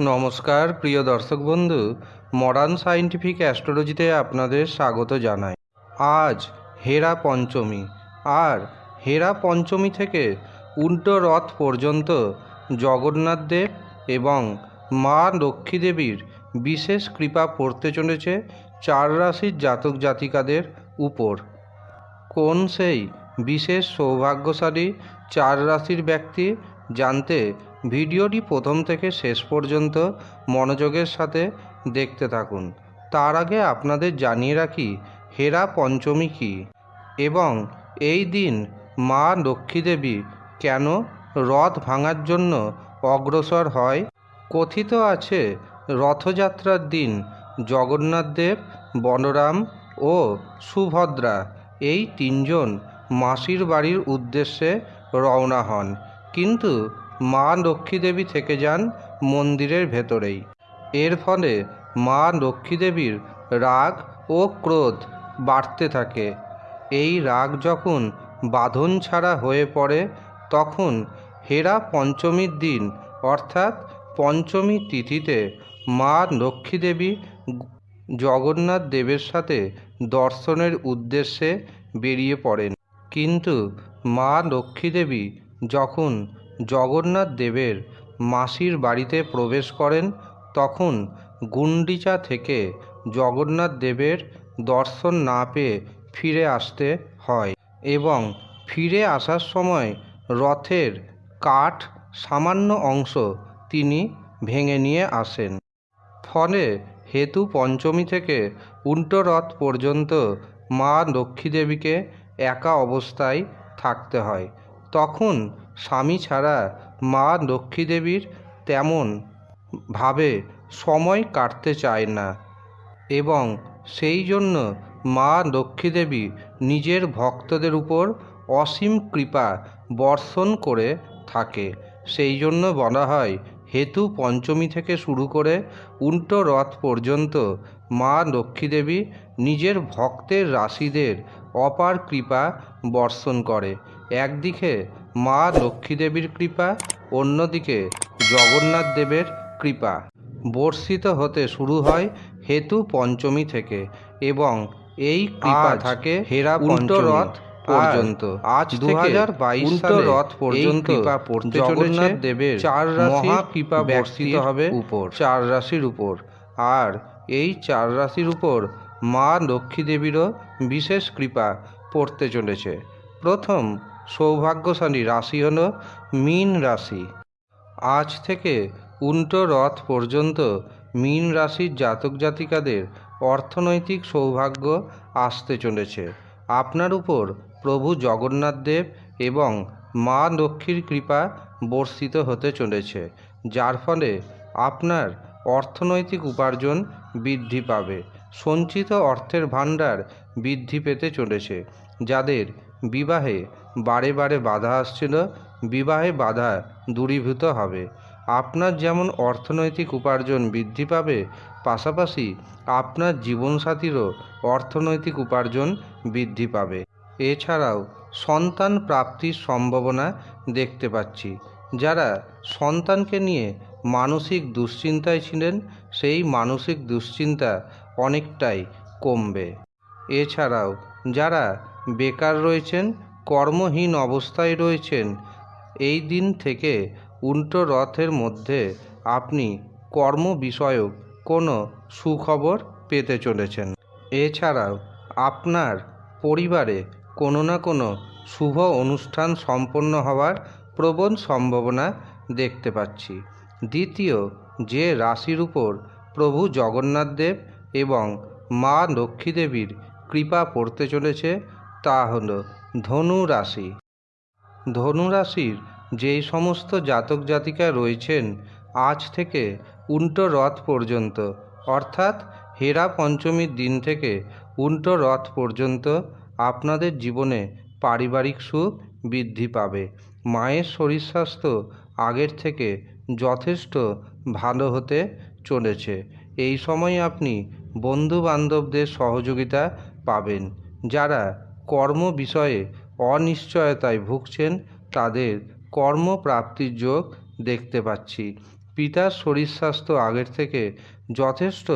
নমস্কার, প্রিয় দর্শক বন্ধু মডার্ন সায়েন্টিফিক অ্যাস্ট্রোলজিতে আপনাদের স্বাগত জানাই। আজ হেরা পঞ্চমী, আর হেরা পঞ্চমী থেকে উল্টো রথ পর্যন্ত জগন্নাথ দেব এবং মা লক্ষ্মী দেবীর বিশেষ কৃপা পড়তে চলেছে চার রাশির জাতক জাতিকাদের উপর। কোন সেই বিশেষ সৌভাগ্যশালী চার রাশির ব্যক্তি জানতে ভিডিওটি প্রথম থেকে শেষ পর্যন্ত মনোযোগের সাথে দেখতে থাকুন। তার আগে আপনাদের জানিয়ে রাখি, হেরা পঞ্চমী কী? এবং এই দিন মা লক্ষ্মী দেবী কেন রথ ভাঙার জন্য অগ্রসর হয়? কথিত আছে, রথযাত্রার দিন জগন্নাথ দেব, বলরাম ও সুভদ্রা এই তিনজন মাসির বাড়ির উদ্দেশ্যে রওনা হন। কিন্তু মা লক্ষ্মী দেবী থেকে যান মন্দিরের ভেতরেই। এর ফলে মা লক্ষ্মী দেবীর রাগ ও ক্রোধ বাড়তে থাকে। এই রাগ যখন বাঁধন ছাড়া হয়ে পড়ে, তখন হেরা পঞ্চমীর দিন, অর্থাৎ পঞ্চমী তিথিতে মা লক্ষ্মী দেবী জগন্নাথ দেবের সাথে দর্শনের উদ্দেশ্যে বেরিয়ে পড়েন। কিন্তু মা লক্ষ্মী দেবী যখন জগন্নাথ দেবের মাসির বাড়িতে প্রবেশ করেন, তখন গুন্ডিচা থেকে জগন্নাথ দেবের দর্শন না পেয়ে ফিরে আসতে হয় এবং ফিরে আসার সময় রথের কাঠ সামান্য অংশ তিনি ভেঙে নিয়ে আসেন। ফলে হেতু পঞ্চমী থেকে উল্টো রথ পর্যন্ত মা লক্ষ্মী দেবীকে একা অবস্থায় থাকতে হয়। তখন স্বামী ছাড়া মা লক্ষ্মী দেবীর তেমন ভাবে সময় কাটতে চায় না এবং সেই জন্য মা লক্ষ্মী দেবী নিজের ভক্তদের উপর অসীম কৃপা বর্ষণ করে থাকে। সেই জন্য বলা হয়, হেতু পঞ্চমী থেকে শুরু করে উল্টো রথ পর্যন্ত মা লক্ষ্মী দেবী নিজের ভক্তের রাশিদের অপার কৃপা বর্ষণ করে। একদিকে মা লক্ষ্মী দেবীর কৃপা অন্যদিকে জগন্নাথ দেবের কৃপা। বর্ষিত হতে শুরু হয় হেতু পঞ্চমী থেকে এবং এই কৃপা থাকে হেরা রথ পর্যন্ত। আজ দু হাজার বাইশ রথ পর্যন্ত জগন্নাথ দেবের চার রাশি মহা কৃপা বর্ষিত হবে উপর। চার রাশির উপর। আর এই চার রাশির উপর মা লক্ষ্মী দেবীরও বিশেষ কৃপা পড়তে চলেছে। প্রথম সৌভাগ্যশালী রাশি হল মীন রাশি। আজ থেকে উল্টো রথ পর্যন্ত মীন রাশির জাতক জাতিকাদের অর্থনৈতিক সৌভাগ্য আসতে চলেছে। আপনার উপর প্রভু জগন্নাথ দেব এবং মা লক্ষ্মীর কৃপা বর্ষিত হতে চলেছে, যার ফলে আপনার অর্থনৈতিক উপার্জন বৃদ্ধি পাবে। সঞ্চিত অর্থের ভাণ্ডার বৃদ্ধি পেতে চলেছে, যাদের বিবাহে বারে বারে বাধা আসছিল, বিবাহে বাধা দূরীভূত হবে। আপনার যেমন অর্থনৈতিক উপার্জন বৃদ্ধি পাবে, পাশাপাশি আপনার জীবনসাথীরও অর্থনৈতিক উপার্জন বৃদ্ধি পাবে। এছাড়াও সন্তান প্রাপ্তির সম্ভাবনা দেখতে পাচ্ছি। যারা সন্তানকে নিয়ে মানসিক দুশ্চিন্তায় ছিলেন, সেই মানসিক দুশ্চিন্তা অনেকটাই কমবে। এছাড়াও, যারা বেকার রয়েছেন, কর্মহীন অবস্থায় রয়েছেন, এই দিন থেকে উল্টো রথের মধ্যে আপনি কর্ম বিষয়ক কোনো সুখবর পেতে চলেছেন। এছাড়াও, আপনার পরিবারে কোনো না কোনো শুভ অনুষ্ঠান সম্পন্ন হওয়ার প্রবল সম্ভাবনা দেখতে পাচ্ছি। দ্বিতীয়, যে রাশির উপর প্রভু জগন্নাথ দেব এবং মা লক্ষ্মী দেবীর কৃপা পড়তে চলেছে, তা হল ধনু রাশি। ধনু রাশির যেই সমস্ত জাতক জাতিকা রয়েছেন, আজ থেকে উল্টো রথ পর্যন্ত, অর্থাৎ হেরা পঞ্চমীর দিন থেকে উল্টো রথ পর্যন্ত আপনাদের জীবনে পারিবারিক সুখ বৃদ্ধি পাবে। মায়ের শরীর স্বাস্থ্য আগের থেকে যথেষ্ট ভালো হতে চলেছে। এই সময় আপনি বন্ধু বান্ধবদের সহযোগিতা পাবেন। যারা কর্ম বিষয়ে অনিশ্চয়তায় ভুগছেন, তাদের কর্মপ্রাপ্তির যোগ দেখতে পাচ্ছি। পিতার শরীর স্বাস্থ্য আগের থেকে যথেষ্ট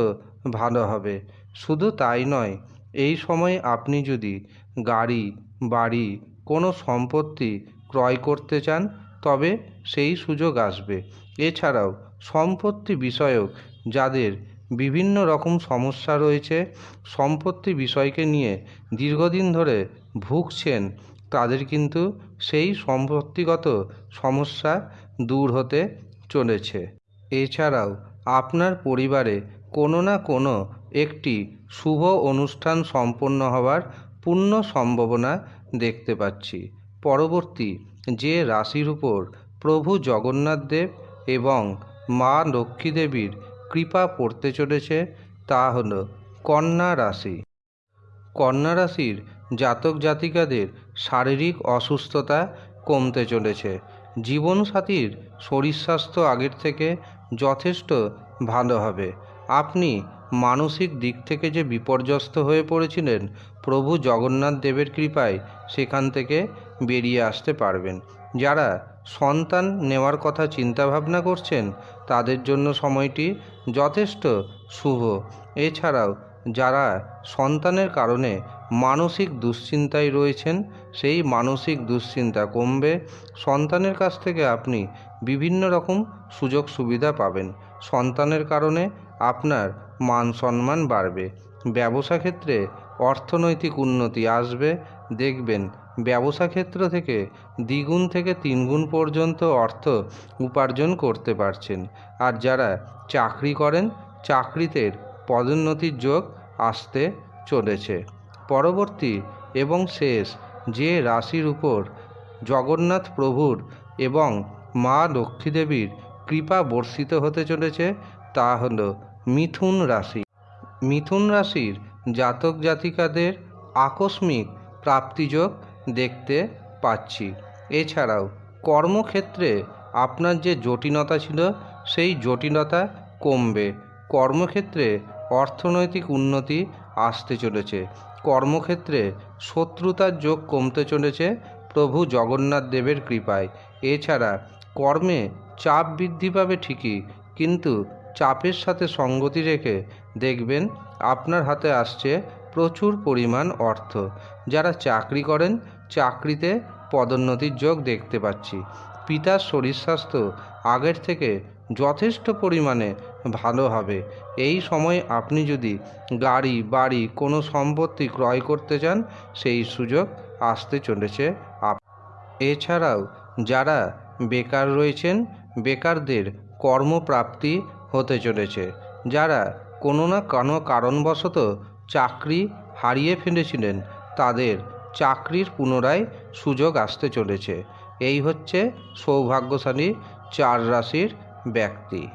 ভালো হবে। শুধু তাই নয়, এই সময় আপনি যদি গাড়ি, বাড়ি কোনো সম্পত্তি ক্রয় করতে চান তবে সেই সুযোগ আসবে। এছাড়াও সম্পত্তি বিষয়ক যাদের বিভিন্ন রকম সমস্যা রয়েছে, সম্পত্তি বিষয়কে নিয়ে দীর্ঘদিন ধরে ভুগছেন, তাদের কিন্তু সেই সম্পত্তিগত সমস্যা দূর হতে চলেছে। এছাড়াও আপনার পরিবারে কোনো না কোনো একটি শুভ অনুষ্ঠান সম্পন্ন হওয়ার পূর্ণ সম্ভাবনা দেখতে পাচ্ছি। পরবর্তী যে রাশির উপর প্রভু জগন্নাথ দেব এবং মা লক্ষ্মী দেবীর কৃপা পড়তে চলেছে, তা হল কন্যা রাশি। কন্যা রাশির জাতক জাতিকাদের শারীরিক অসুস্থতা কমতে চলেছে। জীবনসাথীর শরীর স্বাস্থ্য আগের থেকে যথেষ্ট ভালো হবে। আপনি মানসিক দিক থেকে যে বিপর্যস্ত হয়ে পড়েছিলেন, প্রভু জগন্নাথ দেবের কৃপায় সেখান থেকে বেরিয়ে আসতে পারবেন। যারা সন্তান নেওয়ার কথা চিন্তাভাবনা করছেন, তাদের জন্য সময়টি যথেষ্ট শুভ। এছাড়াও, যারা সন্তানের কারণে মানসিক দুশ্চিন্তায় রয়েছেন, সেই মানসিক দুশ্চিন্তা কমবে। সন্তানের কাছ থেকে আপনি বিভিন্ন রকম সুযোগ সুবিধা পাবেন। সন্তানের কারণে আপনার মান সম্মান বাড়বে। ব্যবসা ক্ষেত্রে অর্থনৈতিক উন্নতি আসবে। দেখবেন ব্যবসা ক্ষেত্র থেকে দ্বিগুণ থেকে তিনগুণ পর্যন্ত অর্থ উপার্জন করতে পারছেন। আর যারা চাকরি করেন, চাকরিতে পদোন্নতির যোগ আসতে চলেছে। পরবর্তী এবং শেষ যে রাশির উপর জগন্নাথ প্রভুর এবং মা লক্ষ্মী দেবীর কৃপা বর্ষিত হতে চলেছে, তা হল মিথুন রাশি। মিথুন রাশির জাতক জাতিকাদের আকস্মিক প্রাপ্তিযোগ দেখতে পাচ্ছি। এছাড়াও, কর্মক্ষেত্রে আপনার যে জটিলতা ছিল, সেই জটিলতা কমবে। কর্মক্ষেত্রে অর্থনৈতিক উন্নতি আসতে চলেছে। কর্মক্ষেত্রে শত্রুতার যোগ কমতে চলেছে প্রভু জগন্নাথ দেবের কৃপায়। এছাড়া, কর্মে চাপ বৃদ্ধি পাবে ঠিকই, কিন্তু চাপের সাথে সঙ্গতি রেখে দেখবেন আপনার হাতে আসছে প্রচুর পরিমাণ অর্থ। যারা চাকরি করেন, চাকরিতে পদোন্নতির যোগ দেখতে পাচ্ছি। পিতার শরীর স্বাস্থ্য আগের থেকে যথেষ্ট পরিমাণে ভালো হবে। এই সময় আপনি যদি গাড়ি, বাড়ি কোনো সম্পত্তি ক্রয় করতে চান, সেই সুযোগ আসতে চলেছে আপ এছাড়াও যারা বেকার রয়েছেন, বেকারদের কর্মপ্রাপ্তি হতে চলেছে। যারা কোনো না কোনো কারণবশত চাকরি হারিয়ে ফেলেছিলেন। তাদের চাকরির পুনরায় সুযোগ আসতে চলেছে। এই হচ্ছে সৌভাগ্যশালী চার রাশির ব্যক্তি।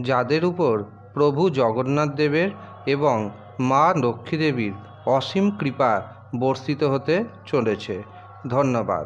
যাদের উপর প্রভু জগন্নাথ দেবের এবং মা লক্ষ্মী দেবীর অসীম কৃপা বর্ষিত হতে চলেছে। ধন্যবাদ।